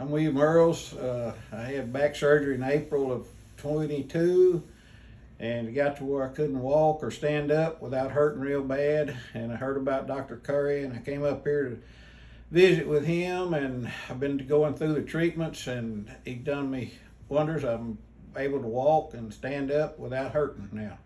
I'm William Earls. Uh, I had back surgery in April of 22 and got to where I couldn't walk or stand up without hurting real bad. And I heard about Dr. Curry and I came up here to visit with him and I've been going through the treatments and he done me wonders. I'm able to walk and stand up without hurting now.